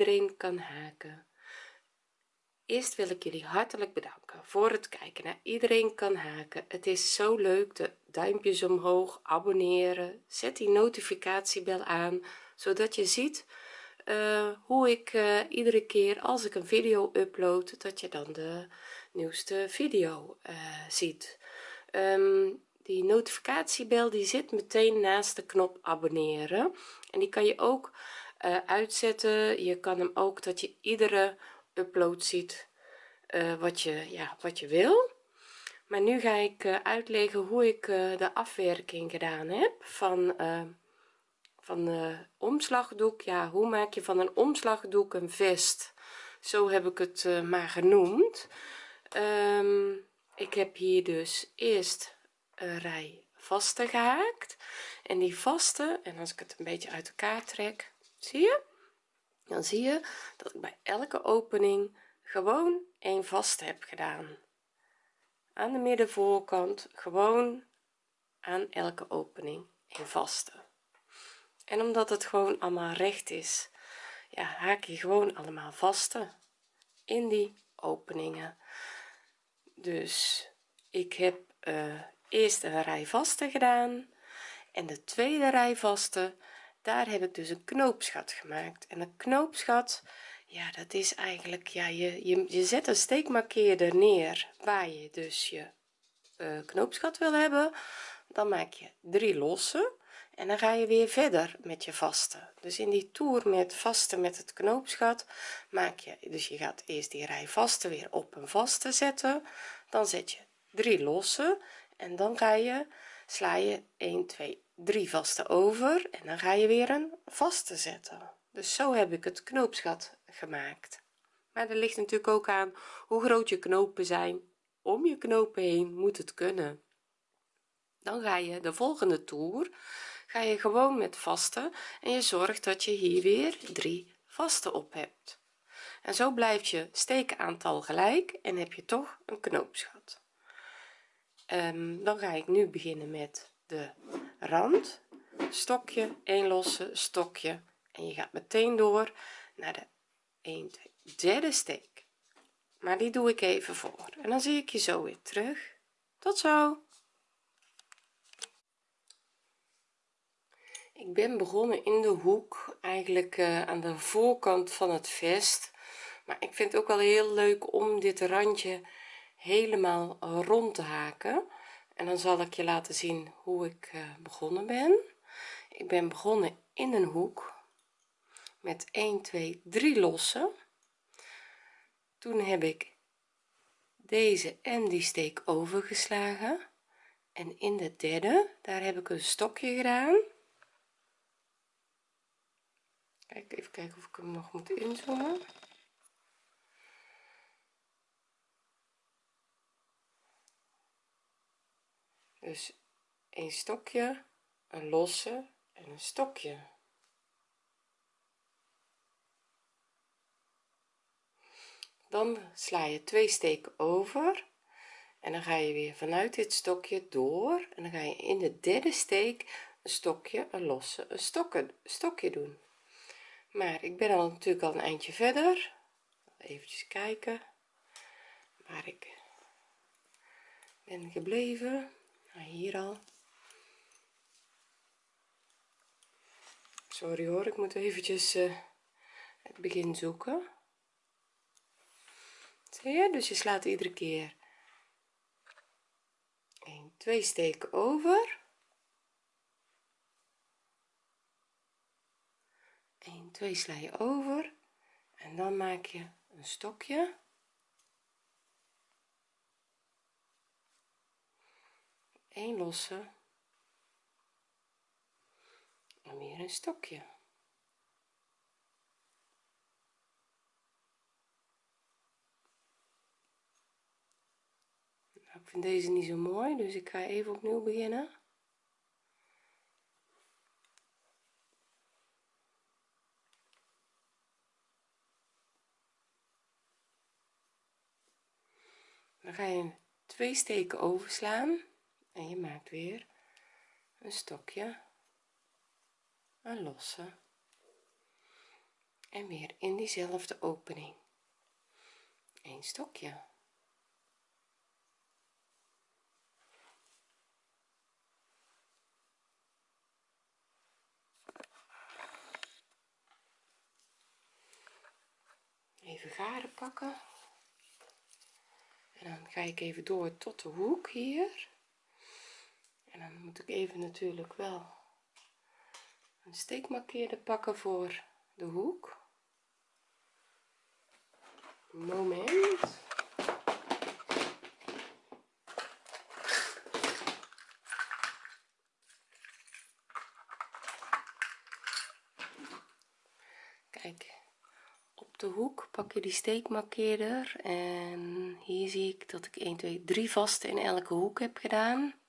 iedereen kan haken. Eerst wil ik jullie hartelijk bedanken voor het kijken naar iedereen kan haken. Het is zo leuk de duimpjes omhoog abonneren. Zet die notificatiebel aan zodat je ziet uh, hoe ik uh, iedere keer als ik een video upload dat je dan de nieuwste video uh, ziet. Um, die notificatiebel die zit meteen naast de knop abonneren. En die kan je ook uh, uitzetten. Je kan hem ook dat je iedere upload ziet uh, wat je ja wat je wil. Maar nu ga ik uh, uitleggen hoe ik de afwerking gedaan heb van van de omslagdoek. Ja hoe maak je van een omslagdoek een vest? Zo heb ik het maar genoemd. Um, ik heb hier dus eerst een rij vaste gehaakt. En die vaste en als ik het een beetje uit elkaar trek zie je? Dan zie je dat ik bij elke opening gewoon een vast heb gedaan. Aan de middenvoorkant gewoon aan elke opening een vaste. En omdat het gewoon allemaal recht is ja haak je gewoon allemaal vaste in die openingen. Dus ik heb uh, eerst een rij vaste gedaan en de tweede rij vaste daar heb ik dus een knoopsgat gemaakt. En een knoopsgat ja dat is eigenlijk ja je, je, je zet een steekmarkeerder neer waar je dus je uh, wil hebben. Dan maak je drie losse en dan ga je weer verder met je vaste. Dus in die toer met vaste met het knoopsgat maak je dus je gaat eerst die rij vaste weer op een vaste zetten. Dan zet je drie losse en dan ga je sla je 1 2 3 vaste over en dan ga je weer een vaste zetten. Dus zo heb ik het knoopsgat gemaakt. Maar er ligt natuurlijk ook aan hoe groot je knopen zijn. Om je knopen heen moet het kunnen. Dan ga je de volgende toer ga je gewoon met vaste en je zorgt dat je hier weer drie vaste op hebt. En zo blijft je steekaantal gelijk en heb je toch een knoopsgat. Um, dan ga ik nu beginnen met de rand stokje 1 losse stokje. En je gaat meteen door naar de 1 2 derde steek. Maar die doe ik even voor. En dan zie ik je zo weer terug. Tot zo. Ik ben begonnen in de hoek eigenlijk uh, aan de voorkant van het vest. Maar ik vind het ook wel heel leuk om dit randje helemaal rond te haken en dan zal ik je laten zien hoe ik uh, begonnen ben. Ik ben begonnen in een hoek met 1 2 3 lossen. Toen heb ik deze en die steek overgeslagen. En in de derde daar heb ik een stokje gedaan. Kijk even kijken of ik hem nog moet inzoomen dus een stokje een losse en een stokje. Dan sla je twee steken over en dan ga je weer vanuit dit stokje door en dan ga je in de derde steek een stokje een losse een stokken stokje doen. Maar ik ben al natuurlijk al een eindje verder. Eventjes kijken. Waar ik ben gebleven hier al. Sorry hoor ik moet eventjes uh, het begin zoeken. Zie je? Dus je slaat iedere keer 1 2 steken over. 1 2 sla je over. En dan maak je een stokje een losse. En weer een stokje. Nou, ik vind deze niet zo mooi dus ik ga even opnieuw beginnen. Dan ga je twee steken overslaan en je maakt weer een stokje een losse. En weer in diezelfde opening. Een stokje. Even garen pakken. En dan ga ik even door tot de hoek hier en dan moet ik even natuurlijk wel een steekmarkeerder pakken voor de hoek. Moment. Kijk op de hoek pak je die steekmarkeerder en hier zie ik dat ik 1 2 3 vaste in elke hoek heb gedaan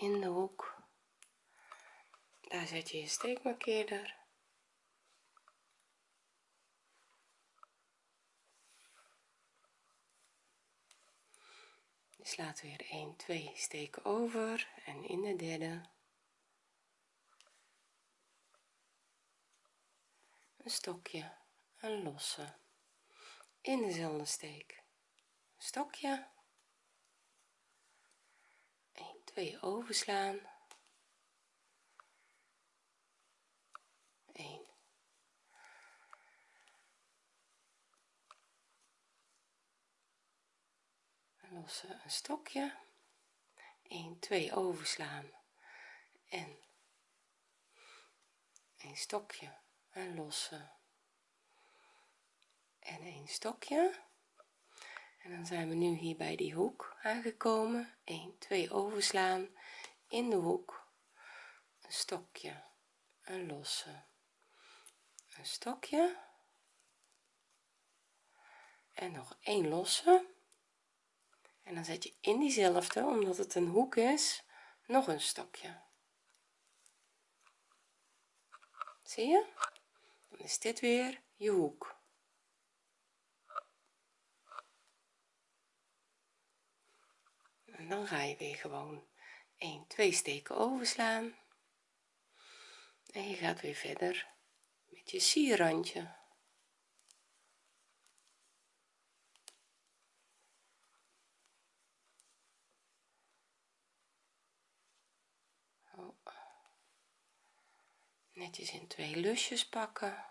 in de hoek. Daar zet je je steekmarkeerder. Je slaat weer 1 2 steken over en in de derde. Een stokje een losse. In dezelfde steek. Stokje 1 2 overslaan. 1 losse een stokje. 1 2 overslaan. En een stokje. Een losse en een stokje en dan zijn we nu hier bij die hoek aangekomen. 1 2 overslaan. In de hoek. Een stokje. Een losse. Een stokje. En nog een losse. En dan zet je in diezelfde omdat het een hoek is nog een stokje. Zie je? Dan is dit weer je hoek en dan ga je weer gewoon 1 2 steken overslaan. En je gaat weer verder met je sierrandje. Netjes in twee lusjes pakken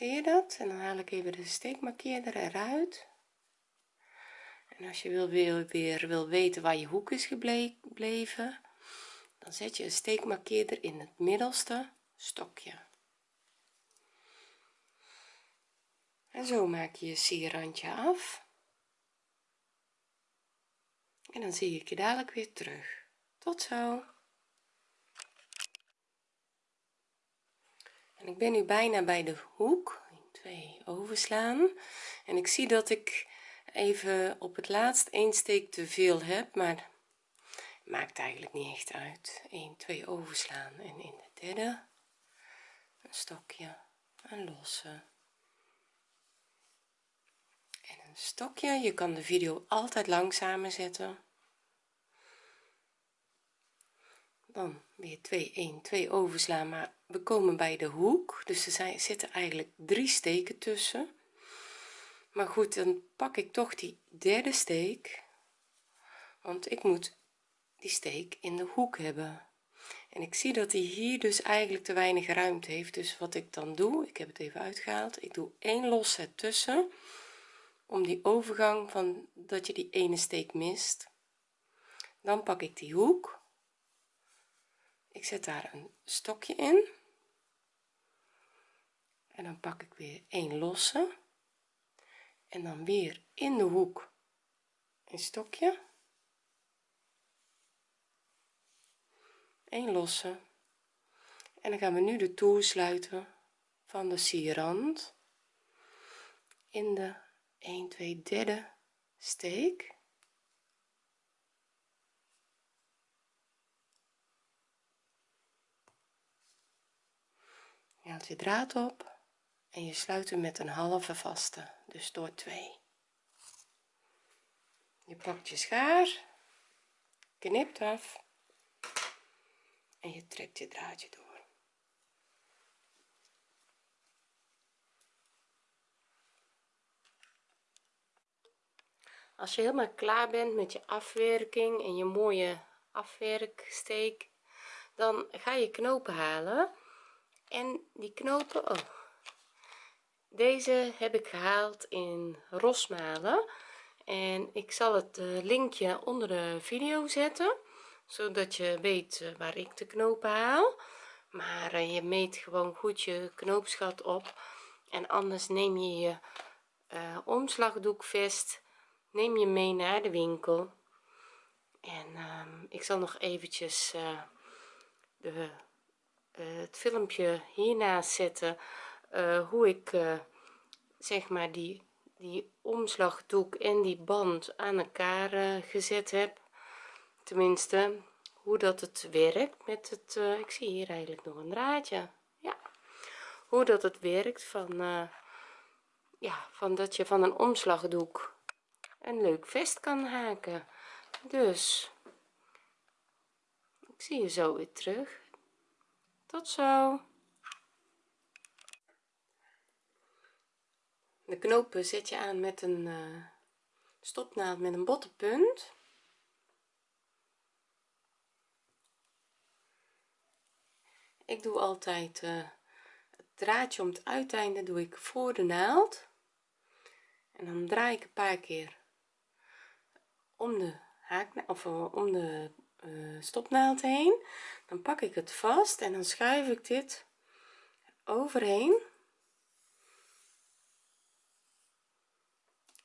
zie je dat. En dan haal ik even de steekmarkeerder eruit. En als je wil weer, weer wil weten waar je hoek is gebleven dan zet je een steekmarkeerder in het middelste stokje. En zo maak je je sierrandje af. En dan zie ik je dadelijk weer terug. Tot zo en ik ben nu bijna bij de hoek. 1 2 overslaan. En ik zie dat ik even op het laatst één steek te veel heb maar maakt eigenlijk niet echt uit. 1 2 overslaan. En in de derde een stokje een losse. En een stokje je kan de video altijd langzamer zetten. Dan weer 2 1 2 overslaan maar we komen bij de hoek dus er zijn, zitten eigenlijk drie steken tussen. Maar goed dan pak ik toch die derde steek want ik moet die steek in de hoek hebben. En ik zie dat hij hier dus eigenlijk te weinig ruimte heeft. Dus wat ik dan doe ik heb het even uitgehaald ik doe één los tussen om die overgang van dat je die ene steek mist. Dan pak ik die hoek. Ik zet daar een stokje in en dan pak ik weer een losse. En dan weer in de hoek een stokje. Een losse. En dan gaan we nu de toer sluiten van de sierrand in de 1 2 derde steek. Haalt je draad op en je sluit hem met een halve vaste dus door twee. Je pakt je schaar knipt af en je trekt je draadje door. Als je helemaal klaar bent met je afwerking en je mooie afwerksteek dan ga je knopen halen en die knopen oh, deze heb ik gehaald in rosmalen. En ik zal het eh, linkje onder de video zetten zodat je weet eh, waar ik de knopen haal. Maar eh, je meet gewoon goed je knoopsgat op. En anders neem je je uh, omslagdoekvest neem je mee naar de winkel. En um, ik zal nog eventjes de, het filmpje hiernaast zetten uh, hoe ik zeg maar die die omslagdoek en die band aan elkaar gezet heb. Tenminste hoe dat het werkt met het ik zie hier eigenlijk nog een draadje. Ja. Hoe dat het werkt van ja van dat je van een omslagdoek een leuk vest kan haken. Dus ik zie je zo weer terug. Tot zo de knopen zet je aan met een uh, stopnaald met een botte punt ik doe altijd uh, het draadje om het uiteinde doe ik voor de naald. En dan draai ik een paar keer om de haak of eh, om de stopnaald heen. Dan pak ik het vast en dan schuif ik dit overheen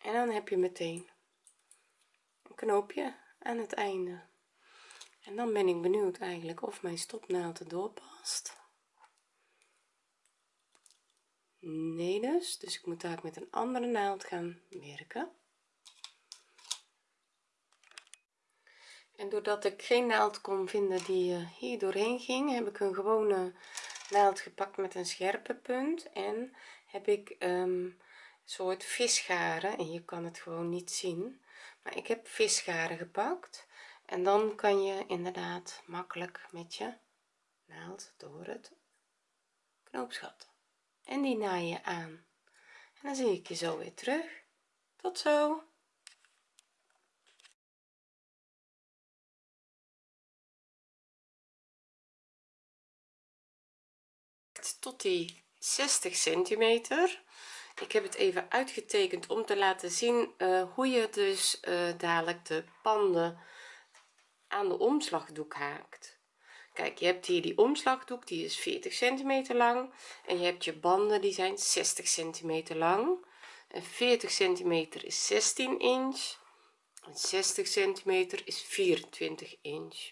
en dan heb je meteen een knoopje aan het einde. En dan ben ik benieuwd eigenlijk of mijn stopnaald erdoor past. Nee dus dus ik moet daar met een andere naald gaan werken. En doordat ik geen naald kon vinden die eh, hier doorheen ging heb ik een gewone naald gepakt met een scherpe punt. En heb ik um, soort visgaren en je kan het gewoon niet zien. Maar ik heb visgaren gepakt en dan kan je inderdaad makkelijk met je naald door het knoopsgat. En die naai je aan. En dan zie ik je zo weer terug. Tot zo! Tot die 60 centimeter ik heb het even uitgetekend om te laten zien uh, hoe je dus uh, dadelijk de panden aan de omslagdoek haakt. Kijk je hebt hier die omslagdoek die is 40 centimeter lang. En je hebt je banden die zijn 60 centimeter lang. En 40 centimeter is 16 inch. En 60 centimeter is 24 inch.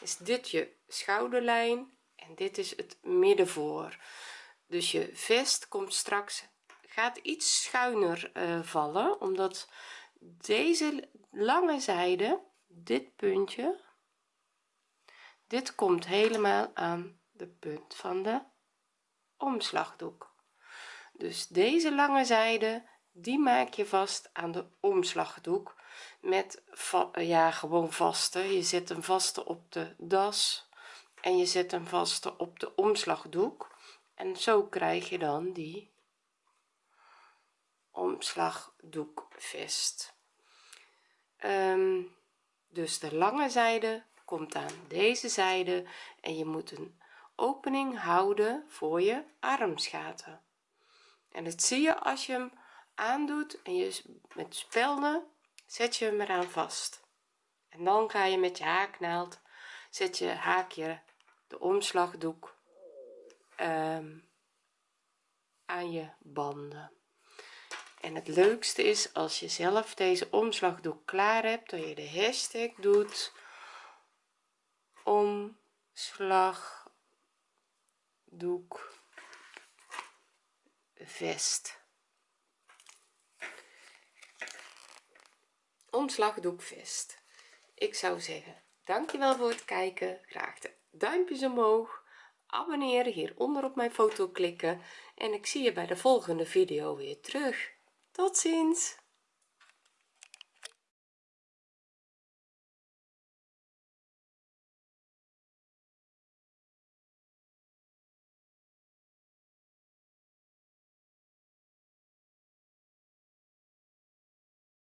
Is dit je schouderlijn? En dit is het middenvoor dus je vest komt straks gaat iets schuiner uh, vallen omdat deze lange zijde dit puntje dit komt helemaal aan de punt van de omslagdoek. Dus deze lange zijde die maak je vast aan de omslagdoek met ja gewoon vaste. Je zet een vaste op de das en je zet hem vast op de omslagdoek en zo krijg je dan die omslagdoekvest um, dus de lange zijde komt aan deze zijde en je moet een opening houden voor je armsgaten en dat zie je als je hem aandoet en je met spelden zet je hem eraan vast. En dan ga je met je haaknaald zet je haakje de omslagdoek um, aan je banden. En het leukste is als je zelf deze omslagdoek klaar hebt dat je de hashtag doet omslagdoek vest. Omslagdoekvest ik zou zeggen dankjewel voor het kijken. Graag de duimpjes omhoog abonneren hieronder op mijn foto klikken en ik zie je bij de volgende video weer terug. Tot ziens